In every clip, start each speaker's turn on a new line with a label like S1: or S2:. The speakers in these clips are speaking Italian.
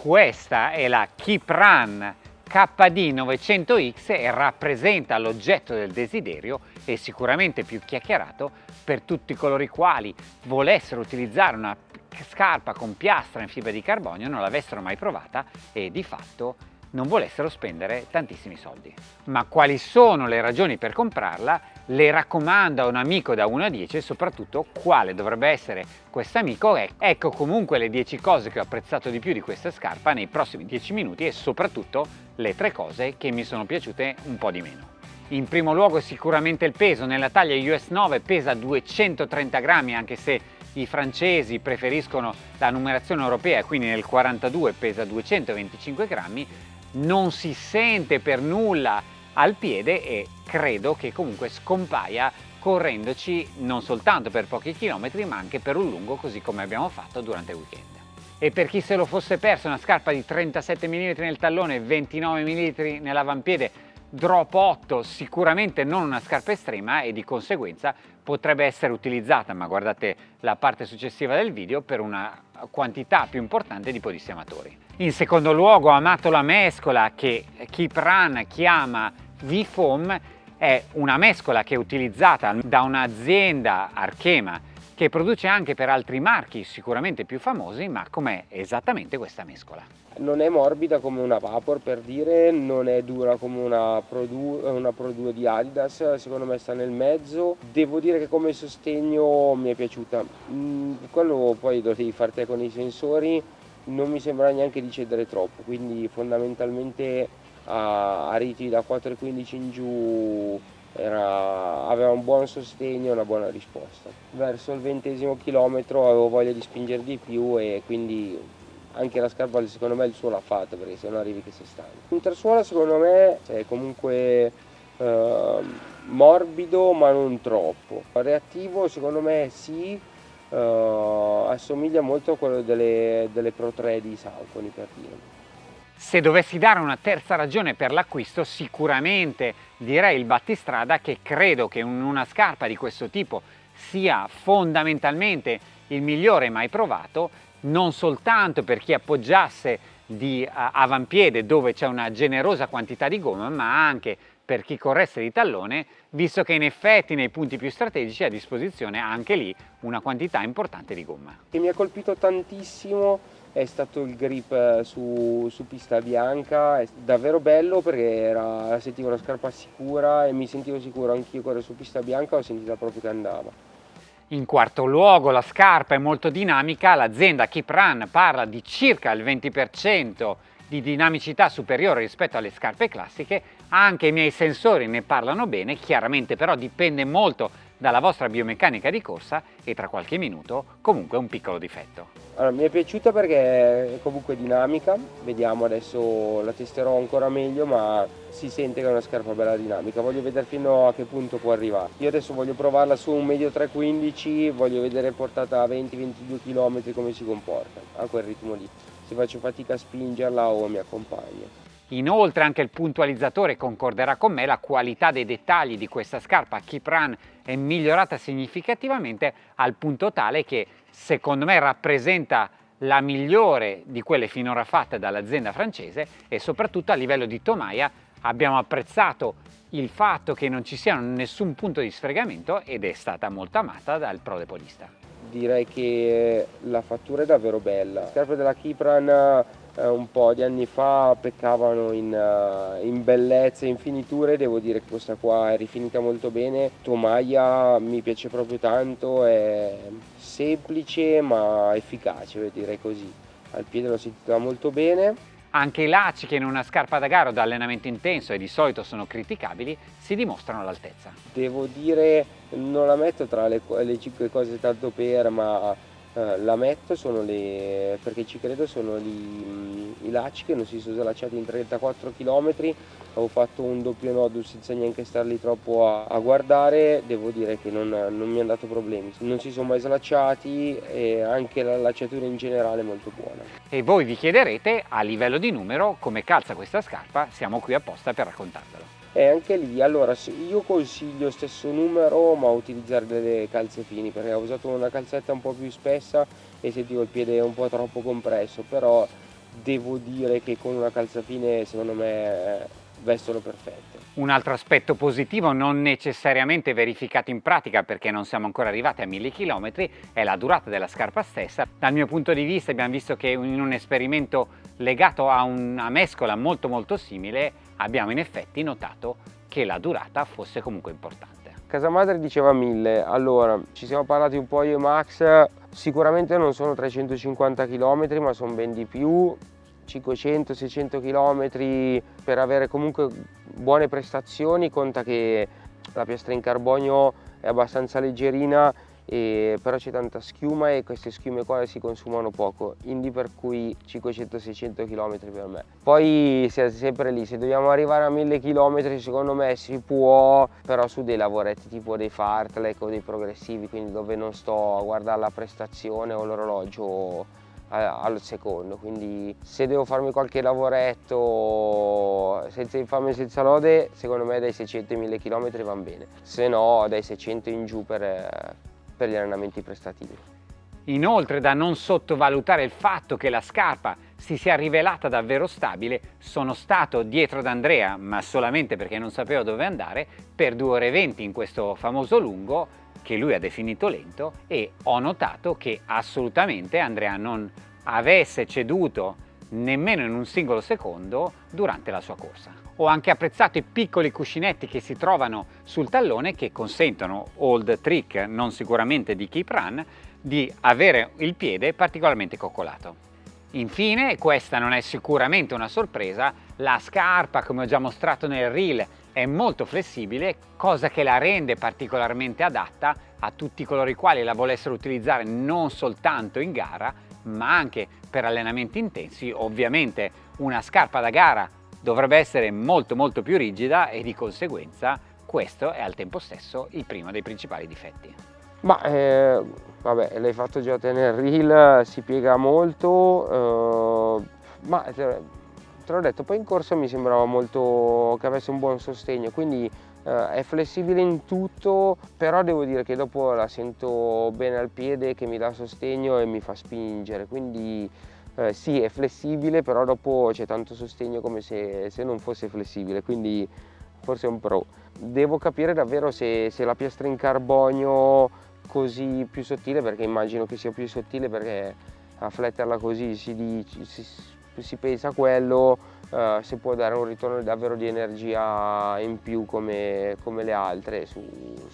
S1: Questa è la Keep Run KD 900X e rappresenta l'oggetto del desiderio e sicuramente più chiacchierato per tutti coloro i quali volessero utilizzare una scarpa con piastra in fibra di carbonio, non l'avessero mai provata e di fatto non volessero spendere tantissimi soldi. Ma quali sono le ragioni per comprarla? Le raccomando a un amico da 1 a 10 e soprattutto quale dovrebbe essere questo amico. Ecco comunque le 10 cose che ho apprezzato di più di questa scarpa nei prossimi 10 minuti e soprattutto le 3 cose che mi sono piaciute un po' di meno. In primo luogo sicuramente il peso, nella taglia US 9 pesa 230 grammi anche se i francesi preferiscono la numerazione europea quindi nel 42 pesa 225 grammi non si sente per nulla al piede e credo che comunque scompaia correndoci non soltanto per pochi chilometri ma anche per un lungo così come abbiamo fatto durante il weekend. E per chi se lo fosse perso una scarpa di 37 mm nel tallone e 29 mm nell'avampiede drop 8 sicuramente non una scarpa estrema e di conseguenza potrebbe essere utilizzata, ma guardate la parte successiva del video, per una quantità più importante di podisti amatori. In secondo luogo amato la mescola che Keep Run chiama V-Foam, è una mescola che è utilizzata da un'azienda Archema che produce anche per altri marchi sicuramente più famosi, ma com'è esattamente questa mescola?
S2: Non è morbida come una Vapor per dire, non è dura come una Pro 2, una Pro 2 di Adidas, secondo me sta nel mezzo. Devo dire che come sostegno mi è piaciuta. Mm, quello poi lo devi fare te con i sensori, non mi sembra neanche di cedere troppo, quindi fondamentalmente a, a riti da 4,15 in giù era, aveva un buon sostegno e una buona risposta. Verso il ventesimo chilometro avevo voglia di spingere di più e quindi anche la scarpa secondo me il suo l'ha fatto perché se no arrivi che sei stanco. L'intersuola secondo me è comunque eh, morbido ma non troppo. Reattivo secondo me sì, eh, assomiglia molto a quello delle, delle Pro 3 di Saucony per dire.
S1: Se dovessi dare una terza ragione per l'acquisto, sicuramente direi il battistrada che credo che una scarpa di questo tipo sia fondamentalmente il migliore mai provato, non soltanto per chi appoggiasse di uh, avampiede dove c'è una generosa quantità di gomma, ma anche per chi corresse di tallone, visto che in effetti nei punti più strategici è a disposizione anche lì una quantità importante di gomma.
S2: Che mi ha colpito tantissimo è stato il grip eh, su, su, pista bianca, è davvero bello perché era, sentivo una scarpa sicura e mi sentivo sicuro anch'io correre su pista bianca, ho sentito proprio che andava.
S1: In quarto luogo la scarpa è molto dinamica, l'azienda Keep Run parla di circa il 20% di dinamicità superiore rispetto alle scarpe classiche, anche i miei sensori ne parlano bene, chiaramente però dipende molto dalla vostra biomeccanica di corsa e tra qualche minuto comunque un piccolo difetto.
S2: Allora, mi è piaciuta perché è comunque dinamica, vediamo adesso la testerò ancora meglio ma si sente che è una scarpa bella dinamica, voglio vedere fino a che punto può arrivare. Io adesso voglio provarla su un medio 315, voglio vedere portata a 20-22 km come si comporta, a quel ritmo lì, se faccio fatica a spingerla o mi accompagna.
S1: Inoltre anche il puntualizzatore concorderà con me, la qualità dei dettagli di questa scarpa Keep Run è migliorata significativamente al punto tale che secondo me rappresenta la migliore di quelle finora fatte dall'azienda francese e soprattutto a livello di tomaia abbiamo apprezzato il fatto che non ci sia nessun punto di sfregamento ed è stata molto amata dal pro depolista.
S2: Direi che la fattura è davvero bella. La scarpa della Kipran un po' di anni fa peccavano in, uh, in bellezza e in finiture, devo dire che questa qua è rifinita molto bene, tomaia mi piace proprio tanto, è semplice ma efficace, direi così, al piede l'ho sentita molto bene.
S1: Anche i lacci che in una scarpa da gara o da allenamento intenso e di solito sono criticabili si dimostrano all'altezza.
S2: Devo dire, non la metto tra le, le 5 cose tanto per, ma eh, la metto sono le, perché ci credo sono gli, mm, i lacci che non si sono slacciati in 34 km ho fatto un doppio nodo senza neanche star lì troppo a, a guardare. Devo dire che non, non, mi hanno dato problemi. Non si sono mai slacciati e anche la lacciatura in generale è molto buona.
S1: E voi vi chiederete a livello di numero come calza questa scarpa siamo qui apposta per raccontarvelo
S2: e anche lì allora io consiglio stesso numero ma utilizzare delle calze fini perché ho usato una calzetta un po' più spessa e sentivo il piede un po' troppo compresso però devo dire che con una calzapine secondo me vestono perfette.
S1: Un altro aspetto positivo non necessariamente verificato in pratica perché non siamo ancora arrivati a mille chilometri è la durata della scarpa stessa. Dal mio punto di vista abbiamo visto che in un esperimento legato a una mescola molto molto simile abbiamo in effetti notato che la durata fosse comunque importante.
S2: Casa madre diceva 1000, allora ci siamo parlati un po' io e Max, sicuramente non sono 350 km ma sono ben di più, 500-600 km per avere comunque buone prestazioni, conta che la piastra in carbonio è abbastanza leggerina e però c'è tanta schiuma e queste schiume qua si consumano poco, quindi per cui 500-600 km per me. Poi siete sempre lì, se dobbiamo arrivare a 1000 km secondo me si può, però su dei lavoretti tipo dei fartlek o dei progressivi, quindi dove non sto a guardare la prestazione o l'orologio al secondo quindi se devo farmi qualche lavoretto senza infame e senza lode secondo me dai 600 ai 1000 km va bene se no dai 600 in giù per, per gli allenamenti prestativi.
S1: Inoltre da non sottovalutare il fatto che la scarpa si sia rivelata davvero stabile, sono stato dietro ad Andrea, ma solamente perché non sapevo dove andare, per 2 ore e 20 in questo famoso lungo che lui ha definito lento e ho notato che assolutamente Andrea non avesse ceduto nemmeno in un singolo secondo durante la sua corsa. Ho anche apprezzato i piccoli cuscinetti che si trovano sul tallone che consentono, old trick non sicuramente di Keep Run, di avere il piede particolarmente coccolato. Infine, questa non è sicuramente una sorpresa, la scarpa come ho già mostrato nel reel è molto flessibile, cosa che la rende particolarmente adatta a tutti coloro i quali la volessero utilizzare non soltanto in gara, ma anche per allenamenti intensi. Ovviamente una scarpa da gara dovrebbe essere molto molto più rigida e di conseguenza questo è al tempo stesso il primo dei principali difetti.
S2: Ma eh, vabbè, l'hai fatto già nel reel, si piega molto, eh, ma te l'ho detto, poi in corsa mi sembrava molto che avesse un buon sostegno, quindi eh, è flessibile in tutto, però devo dire che dopo la sento bene al piede che mi dà sostegno e mi fa spingere, quindi eh, sì è flessibile, però dopo c'è tanto sostegno come se, se, non fosse flessibile, quindi forse è un pro. Devo capire davvero se, se la piastra in carbonio così più sottile, perché immagino che sia più sottile perché a fletterla così si, dice, si si pensa a quello eh, si può dare un ritorno davvero di energia in più come, come le altre su,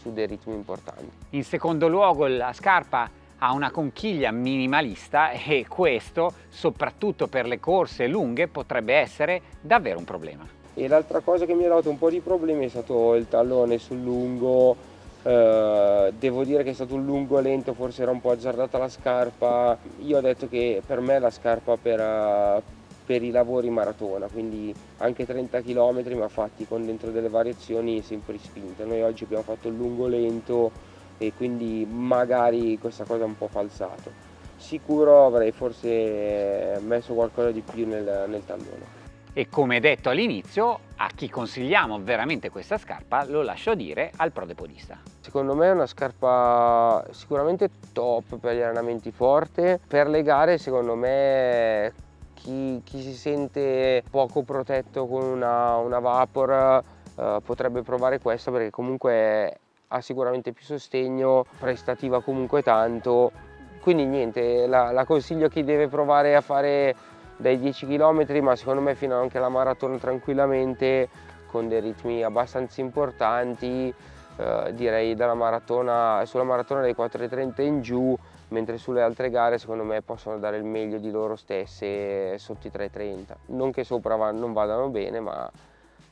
S2: su dei ritmi importanti.
S1: In secondo luogo la scarpa ha una conchiglia minimalista e questo, soprattutto per le corse lunghe, potrebbe essere davvero un problema.
S2: E l'altra cosa che mi ha dato un po' di problemi è stato il tallone sul lungo, eh, devo dire che è stato un lungo lento, forse era un po' azzardata la scarpa, io ho detto che per me la scarpa per, per i lavori maratona, quindi anche 30 km ma fatti con dentro delle variazioni sempre spinte. Noi oggi abbiamo fatto il lungo lento e quindi magari questa cosa è un po' falsato. Sicuro avrei forse messo qualcosa di più nel, nel tallone.
S1: E come detto all'inizio, a chi consigliamo veramente questa scarpa lo lascio dire al prodepodista.
S2: Secondo me è una scarpa sicuramente top per gli allenamenti forte, per le gare secondo me chi, chi si sente poco protetto con una, una Vapor eh, potrebbe provare questa perché comunque ha sicuramente più sostegno, prestativa comunque tanto, quindi niente, la, la consiglio a chi deve provare a fare dai 10 km ma secondo me fino anche alla maratona tranquillamente con dei ritmi abbastanza importanti, eh, direi maratona, sulla maratona dai 4.30 in giù mentre sulle altre gare secondo me possono dare il meglio di loro stesse sotto i 3.30 non che sopra non vadano bene ma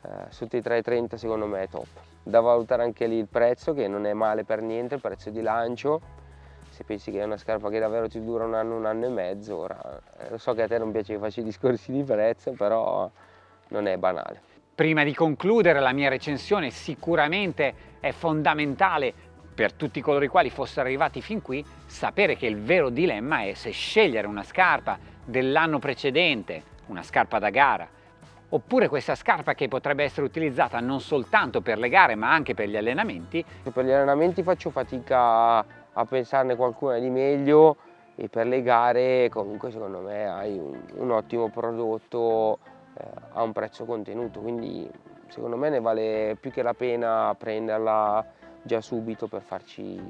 S2: eh, sotto i 3.30 secondo me è top. Da valutare anche lì il prezzo che non è male per niente il prezzo di lancio. Se pensi che è una scarpa che davvero ti dura un anno, un anno e mezzo ora eh, lo so che a te non piace che faccio i discorsi di prezzo però non è banale.
S1: Prima di concludere la mia recensione sicuramente è fondamentale per tutti coloro i quali fossero arrivati fin qui, sapere che il vero dilemma è se scegliere una scarpa dell'anno precedente, una scarpa da gara, oppure questa scarpa che potrebbe essere utilizzata non soltanto per le gare ma anche per gli allenamenti.
S2: Per gli allenamenti faccio fatica a pensarne qualcuna di meglio e per le gare comunque secondo me hai un, un ottimo prodotto eh, a un prezzo contenuto, quindi secondo me ne vale più che la pena prenderla già subito per farci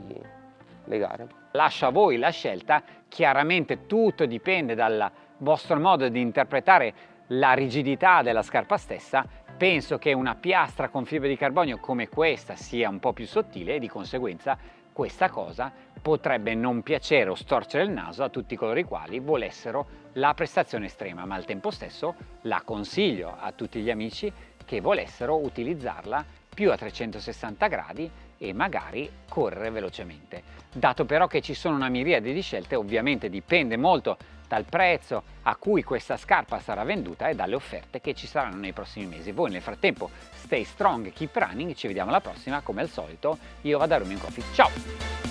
S2: le gare.
S1: Lascio a voi la scelta, chiaramente tutto dipende dal vostro modo di interpretare la rigidità della scarpa stessa, penso che una piastra con fibra di carbonio come questa sia un po' più sottile e di conseguenza questa cosa potrebbe non piacere o storcere il naso a tutti coloro i quali volessero la prestazione estrema, ma al tempo stesso la consiglio a tutti gli amici che volessero utilizzarla più a 360 gradi e magari correre velocemente. Dato però che ci sono una miriade di scelte, ovviamente dipende molto dal prezzo a cui questa scarpa sarà venduta e dalle offerte che ci saranno nei prossimi mesi. Voi nel frattempo stay strong, keep running, ci vediamo alla prossima come al solito. Io vado a Rooming Coffee, ciao!